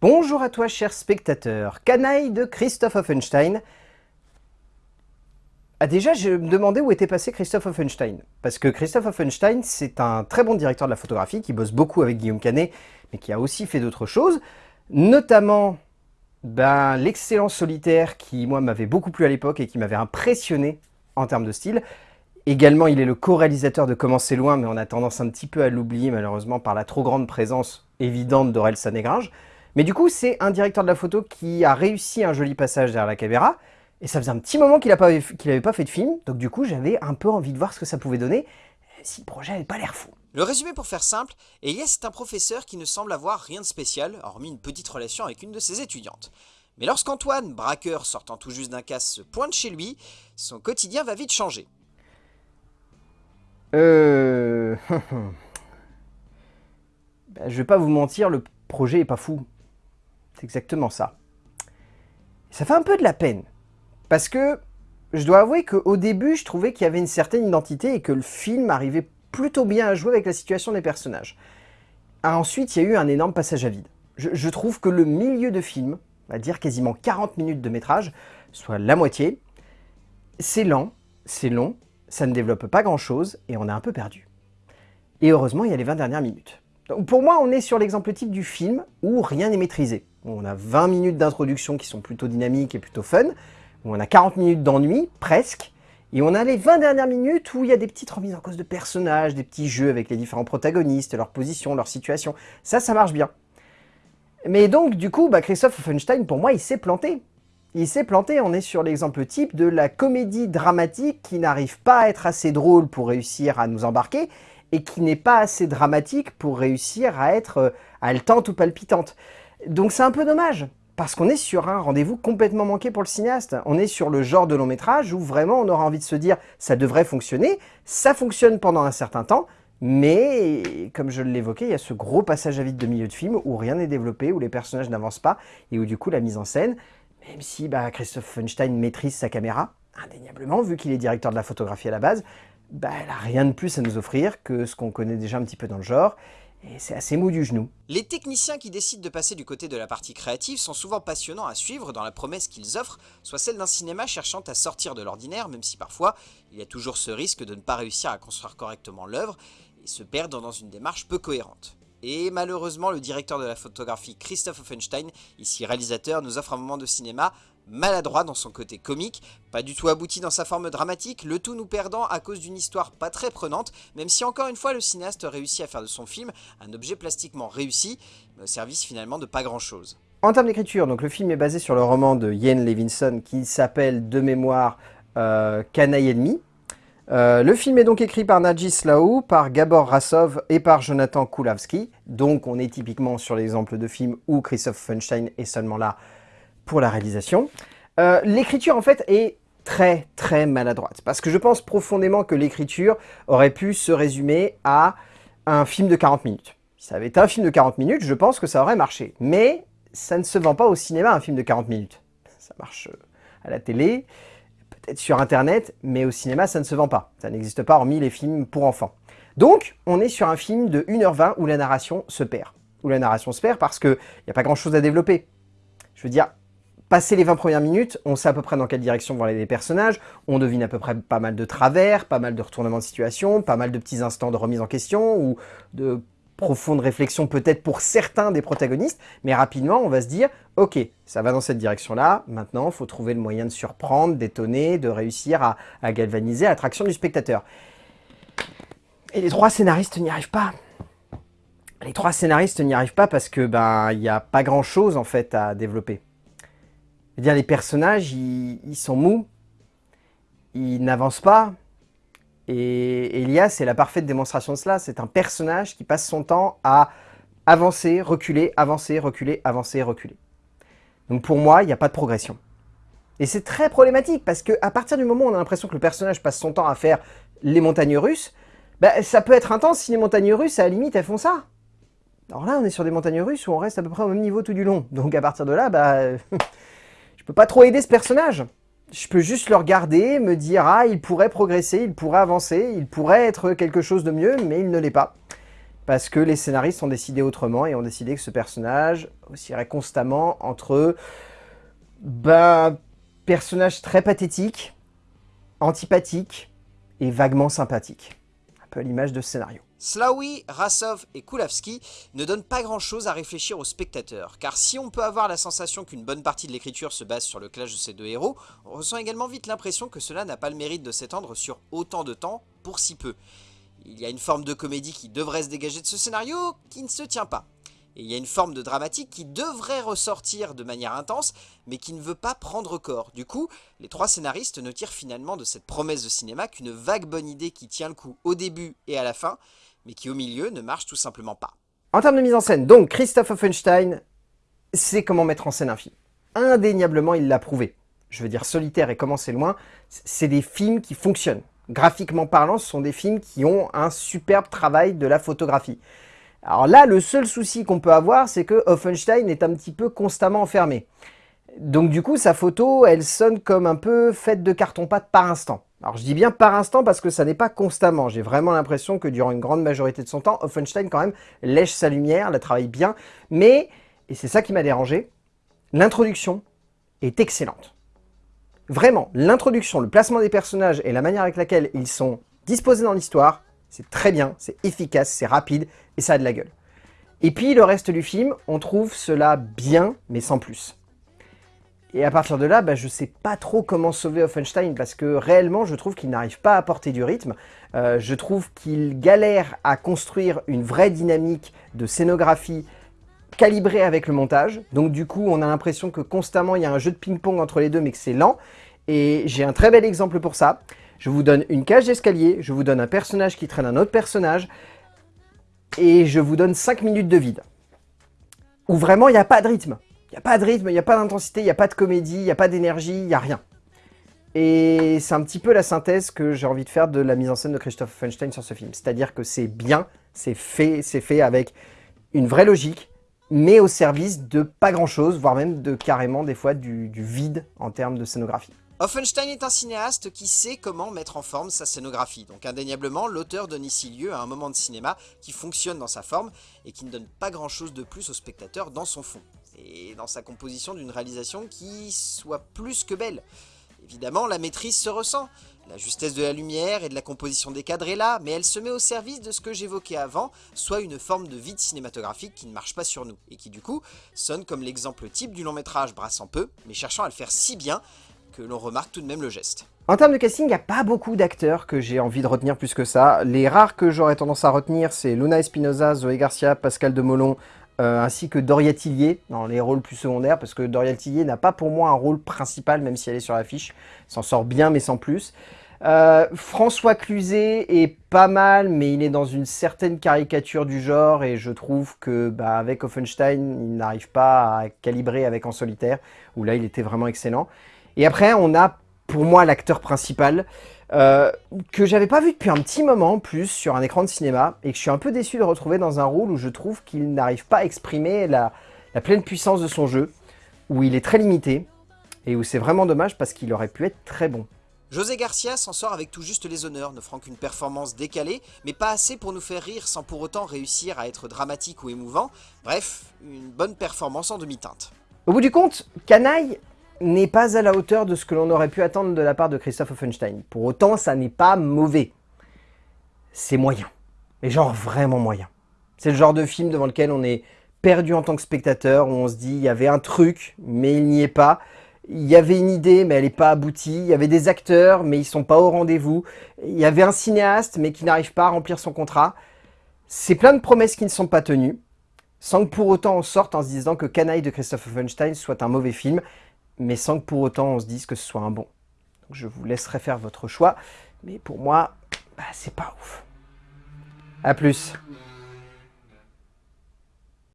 Bonjour à toi cher spectateur, canaille de Christophe Offenstein. Ah déjà, je me demandais où était passé Christophe Offenstein. Parce que Christophe Offenstein, c'est un très bon directeur de la photographie qui bosse beaucoup avec Guillaume Canet, mais qui a aussi fait d'autres choses. Notamment, ben, l'excellent solitaire qui, moi, m'avait beaucoup plu à l'époque et qui m'avait impressionné en termes de style. Également, il est le co-réalisateur de Commencer loin, mais on a tendance un petit peu à l'oublier malheureusement par la trop grande présence évidente d'Aurel Sanégringe. Mais du coup, c'est un directeur de la photo qui a réussi un joli passage derrière la caméra, et ça faisait un petit moment qu'il n'avait pas fait de film, donc du coup, j'avais un peu envie de voir ce que ça pouvait donner, si le projet n'avait pas l'air fou. Le résumé pour faire simple, Elias est un professeur qui ne semble avoir rien de spécial, hormis une petite relation avec une de ses étudiantes. Mais lorsqu'Antoine, braqueur sortant tout juste d'un casse, se pointe chez lui, son quotidien va vite changer. Euh... ben, je vais pas vous mentir, le projet est pas fou. C'est exactement ça. Ça fait un peu de la peine. Parce que je dois avouer qu'au début, je trouvais qu'il y avait une certaine identité et que le film arrivait plutôt bien à jouer avec la situation des personnages. Ensuite, il y a eu un énorme passage à vide. Je, trouve que le milieu de film, on va dire quasiment 40 minutes de métrage, soit la moitié, c'est lent, c'est long, ça ne développe pas grand-chose et on est un peu perdu. Et heureusement, il y a les 20 dernières minutes. Donc pour moi, on est sur l'exemple type du film où rien n'est maîtrisé. On a 20 minutes d'introduction qui sont plutôt dynamiques et plutôt fun, où on a 40 minutes d'ennui, presque, et on a les 20 dernières minutes où il y a des petites remises en cause de personnages, des petits jeux avec les différents protagonistes, leur position, leur situation. Ça, ça marche bien. Mais donc, du coup, bah, Christophe Offenstein, pour moi, il s'est planté. Il s'est planté, on est sur l'exemple type de la comédie dramatique qui n'arrive pas à être assez drôle pour réussir à nous embarquer, et qui n'est pas assez dramatique pour réussir à être euh, haletante ou palpitante. Donc c'est un peu dommage, parce qu'on est sur un rendez-vous complètement manqué pour le cinéaste. On est sur le genre de long métrage où vraiment on aura envie de se dire ça devrait fonctionner, ça fonctionne pendant un certain temps, mais comme je l'évoquais, il y a ce gros passage à vide de milieu de film où rien n'est développé, où les personnages n'avancent pas, et où du coup la mise en scène, même si bah, Christophe Funstein maîtrise sa caméra, indéniablement, vu qu'il est directeur de la photographie à la base, bah, elle n'a rien de plus à nous offrir que ce qu'on connaît déjà un petit peu dans le genre, et c'est assez mou du genou. Les techniciens qui décident de passer du côté de la partie créative sont souvent passionnants à suivre dans la promesse qu'ils offrent, soit celle d'un cinéma cherchant à sortir de l'ordinaire, même si parfois il y a toujours ce risque de ne pas réussir à construire correctement l'œuvre et se perdre dans une démarche peu cohérente. Et malheureusement, le directeur de la photographie Christophe Offenstein, ici réalisateur, nous offre un moment de cinéma maladroit dans son côté comique, pas du tout abouti dans sa forme dramatique, le tout nous perdant à cause d'une histoire pas très prenante, même si encore une fois le cinéaste réussit à faire de son film un objet plastiquement réussi, mais au service finalement de pas grand chose. En termes d'écriture, donc le film est basé sur le roman de Ian Levinson qui s'appelle de mémoire euh, Canaille ennemi. Euh, le film est donc écrit par Najis Slaou, par Gabor Rassov et par Jonathan Kulawski. Donc on est typiquement sur l'exemple de film où Christophe Funstein est seulement là pour la réalisation. Euh, l'écriture, en fait, est très, très maladroite. Parce que je pense profondément que l'écriture aurait pu se résumer à un film de 40 minutes. Si ça avait été un film de 40 minutes, je pense que ça aurait marché. Mais ça ne se vend pas au cinéma, un film de 40 minutes. Ça marche euh, à la télé, peut-être sur Internet, mais au cinéma, ça ne se vend pas. Ça n'existe pas hormis les films pour enfants. Donc, on est sur un film de 1h20 où la narration se perd. Où la narration se perd parce qu'il n'y a pas grand-chose à développer. Je veux dire, Passé les 20 premières minutes, on sait à peu près dans quelle direction vont aller les personnages, on devine à peu près pas mal de travers, pas mal de retournements de situation, pas mal de petits instants de remise en question, ou de profondes réflexions peut-être pour certains des protagonistes, mais rapidement on va se dire « Ok, ça va dans cette direction-là, maintenant il faut trouver le moyen de surprendre, d'étonner, de réussir à, galvaniser l'attraction du spectateur. » Et les trois scénaristes n'y arrivent pas. Les trois scénaristes n'y arrivent pas parce que ben il n'y a pas grand-chose en fait à développer dire, les personnages, ils, sont mous, ils n'avancent pas. Et Elias c'est la parfaite démonstration de cela. C'est un personnage qui passe son temps à avancer, reculer, avancer, reculer, avancer, reculer. Donc pour moi, il n'y a pas de progression. Et c'est très problématique parce qu'à partir du moment où on a l'impression que le personnage passe son temps à faire les montagnes russes, bah, ça peut être intense si les montagnes russes, à la limite, elles font ça. Alors là, on est sur des montagnes russes où on reste à peu près au même niveau tout du long. Donc à partir de là, bah, peux pas trop aider ce personnage. Je peux juste le regarder, me dire « Ah, il pourrait progresser, il pourrait avancer, il pourrait être quelque chose de mieux, mais il ne l'est pas. » parce que les scénaristes ont décidé autrement et ont décidé que ce personnage oscillerait constamment entre ben, personnage très pathétique, antipathique et vaguement sympathique. Un peu l'image de ce scénario. Slaoui, Rasov et Kulavski ne donnent pas grand chose à réfléchir aux spectateurs, car si on peut avoir la sensation qu'une bonne partie de l'écriture se base sur le clash de ces deux héros, on ressent également vite l'impression que cela n'a pas le mérite de s'étendre sur autant de temps pour si peu. Il y a une forme de comédie qui devrait se dégager de ce scénario, qui ne se tient pas. Et il y a une forme de dramatique qui devrait ressortir de manière intense, mais qui ne veut pas prendre corps. Du coup, les trois scénaristes ne tirent finalement de cette promesse de cinéma qu'une vague bonne idée qui tient le coup au début et à la fin, mais qui au milieu ne marche tout simplement pas. En termes de mise en scène, donc Christophe Offenstein sait comment mettre en scène un film. Indéniablement, il l'a prouvé. Je veux dire, Solitaire et Comment c'est loin, c'est des films qui fonctionnent. Graphiquement parlant, ce sont des films qui ont un superbe travail de la photographie. Alors là, le seul souci qu'on peut avoir, c'est que Offenstein est un petit peu constamment enfermé. Donc du coup, sa photo, elle sonne comme un peu faite de carton-pâte par instant. Alors je dis bien par instant parce que ça n'est pas constamment. J'ai vraiment l'impression que durant une grande majorité de son temps, Offenstein quand même lèche sa lumière, la travaille bien. Mais, et c'est ça qui m'a dérangé, l'introduction est excellente. Vraiment, l'introduction, le placement des personnages et la manière avec laquelle ils sont disposés dans l'histoire, c'est très bien, c'est efficace, c'est rapide et ça a de la gueule. Et puis le reste du film, on trouve cela bien, mais sans plus. Et à partir de là, bah, je ne sais pas trop comment sauver Offenstein parce que réellement, je trouve qu'il n'arrive pas à apporter du rythme. Euh, je trouve qu'il galère à construire une vraie dynamique de scénographie calibrée avec le montage. Donc du coup, on a l'impression que constamment, il y a un jeu de ping-pong entre les deux, mais que c'est lent. Et j'ai un très bel exemple pour ça. Je vous donne une cage d'escalier, je vous donne un personnage qui traîne un autre personnage, et je vous donne 5 minutes de vide. Où vraiment, il n'y a pas de rythme. Il n'y a pas de rythme, il n'y a pas d'intensité, il n'y a pas de comédie, il n'y a pas d'énergie, il n'y a rien. Et c'est un petit peu la synthèse que j'ai envie de faire de la mise en scène de Christophe Feinstein sur ce film. C'est-à-dire que c'est bien, c'est fait, c'est fait avec une vraie logique, mais au service de pas grand-chose, voire même de carrément des fois du, du vide en termes de scénographie. Offenstein est un cinéaste qui sait comment mettre en forme sa scénographie, donc indéniablement l'auteur donne ici lieu à un moment de cinéma qui fonctionne dans sa forme et qui ne donne pas grand chose de plus au spectateur dans son fond, et dans sa composition d'une réalisation qui soit plus que belle. Évidemment, la maîtrise se ressent, la justesse de la lumière et de la composition des cadres est là, mais elle se met au service de ce que j'évoquais avant, soit une forme de vide cinématographique qui ne marche pas sur nous, et qui du coup sonne comme l'exemple type du long métrage brassant peu, mais cherchant à le faire si bien l'on remarque tout de même le geste. En termes de casting, il n'y a pas beaucoup d'acteurs que j'ai envie de retenir plus que ça. Les rares que j'aurais tendance à retenir, c'est Luna Espinosa, Zoé Garcia, Pascal Demolon, euh, ainsi que Doria Tillier, dans les rôles plus secondaires, parce que Doria Tillier n'a pas pour moi un rôle principal, même si elle est sur l'affiche. S'en sort bien, mais sans plus. Euh, François Cluzet est pas mal, mais il est dans une certaine caricature du genre, et je trouve que bah, avec Offenstein, il n'arrive pas à calibrer avec En Solitaire, où là il était vraiment excellent. Et après, on a pour moi l'acteur principal, euh, que j'avais pas vu depuis un petit moment plus sur un écran de cinéma, et que je suis un peu déçu de retrouver dans un rôle où je trouve qu'il n'arrive pas à exprimer la, pleine puissance de son jeu, où il est très limité, et où c'est vraiment dommage parce qu'il aurait pu être très bon. José Garcia s'en sort avec tout juste les honneurs, n'offrant qu'une performance décalée, mais pas assez pour nous faire rire sans pour autant réussir à être dramatique ou émouvant. Bref, une bonne performance en demi-teinte. Au bout du compte, Canaille n'est pas à la hauteur de ce que l'on aurait pu attendre de la part de Christophe Offenstein. Pour autant, ça n'est pas mauvais. C'est moyen. Mais genre vraiment moyen. C'est le genre de film devant lequel on est perdu en tant que spectateur, où on se dit il y avait un truc, mais il n'y est pas. Il y avait une idée, mais elle n'est pas aboutie. Il y avait des acteurs, mais ils sont pas au rendez-vous. Il y avait un cinéaste, mais qui n'arrive pas à remplir son contrat. C'est plein de promesses qui ne sont pas tenues, sans que pour autant on sorte en se disant que Canaille de Christophe Offenstein soit un mauvais film mais sans que pour autant on se dise que ce soit un bon. je vous laisserai faire votre choix, mais pour moi, bah, c'est pas ouf. A plus